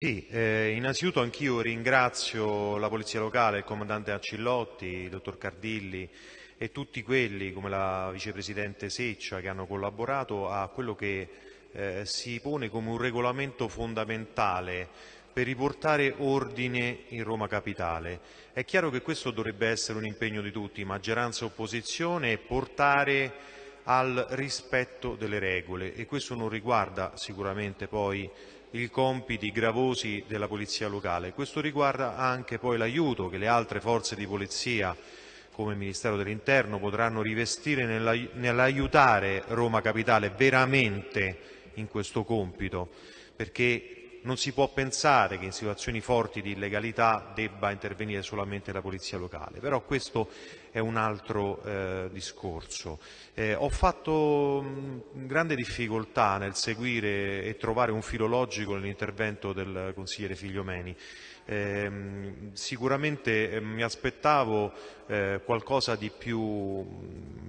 Sì, eh, innanzitutto anch'io ringrazio la Polizia Locale, il Comandante Accillotti, il Dottor Cardilli e tutti quelli come la Vicepresidente Seccia che hanno collaborato a quello che eh, si pone come un regolamento fondamentale per riportare ordine in Roma Capitale. È chiaro che questo dovrebbe essere un impegno di tutti, maggioranza e opposizione, e portare al rispetto delle regole e questo non riguarda sicuramente poi i compiti gravosi della polizia locale. Questo riguarda anche poi l'aiuto che le altre forze di polizia come il Ministero dell'Interno potranno rivestire nell'aiutare Roma Capitale veramente in questo compito, perché non si può pensare che in situazioni forti di illegalità debba intervenire solamente la polizia locale, però questo è un altro eh, discorso. Eh, ho fatto mh, grande difficoltà nel seguire e trovare un filo logico nell'intervento del consigliere Figliomeni. Eh, sicuramente mi aspettavo eh, qualcosa di più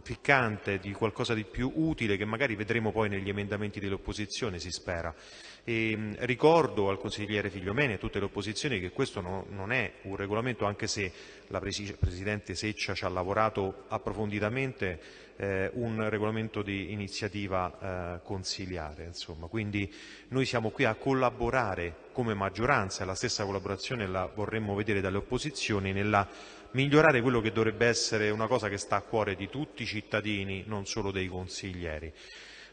ficcante, di qualcosa di più utile che magari vedremo poi negli emendamenti dell'opposizione, si spera. E, ehm, ricordo al consigliere Figliomeni e a tutte le opposizioni che questo no, non è un regolamento, anche se la Presidente Seccia ci ha lavorato approfonditamente, eh, un regolamento di iniziativa eh, consiliare. Insomma. Quindi noi siamo qui a collaborare come maggioranza la stessa collaborazione la vorremmo vedere dalle opposizioni nella migliorare quello che dovrebbe essere una cosa che sta a cuore di tutti i cittadini, non solo dei consiglieri.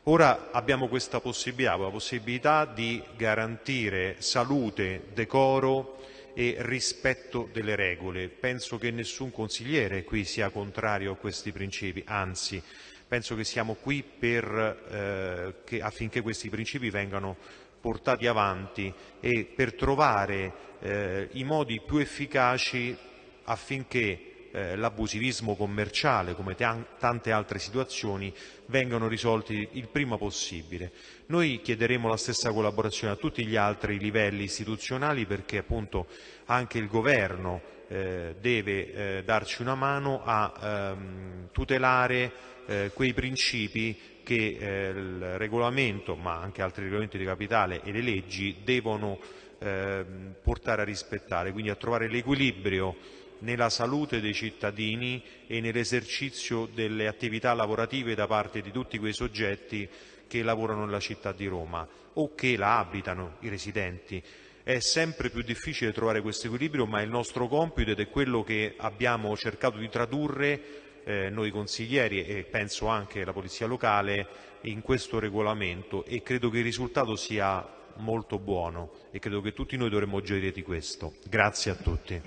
Ora abbiamo questa possibilità, la possibilità di garantire salute, decoro e rispetto delle regole. Penso che nessun consigliere qui sia contrario a questi principi, anzi penso che siamo qui per, eh, che, affinché questi principi vengano portati avanti e per trovare eh, i modi più efficaci affinché eh, l'abusivismo commerciale, come tante altre situazioni, vengano risolti il prima possibile. Noi chiederemo la stessa collaborazione a tutti gli altri livelli istituzionali perché appunto anche il Governo eh, deve eh, darci una mano a ehm, tutelare eh, quei principi che eh, il regolamento, ma anche altri regolamenti di capitale e le leggi devono ehm, portare a rispettare, quindi a trovare l'equilibrio nella salute dei cittadini e nell'esercizio delle attività lavorative da parte di tutti quei soggetti che lavorano nella città di Roma o che la abitano, i residenti. È sempre più difficile trovare questo equilibrio, ma il nostro compito ed è quello che abbiamo cercato di tradurre eh, noi consiglieri e penso anche la Polizia Locale in questo regolamento e credo che il risultato sia molto buono e credo che tutti noi dovremmo gioire di questo. Grazie a tutti.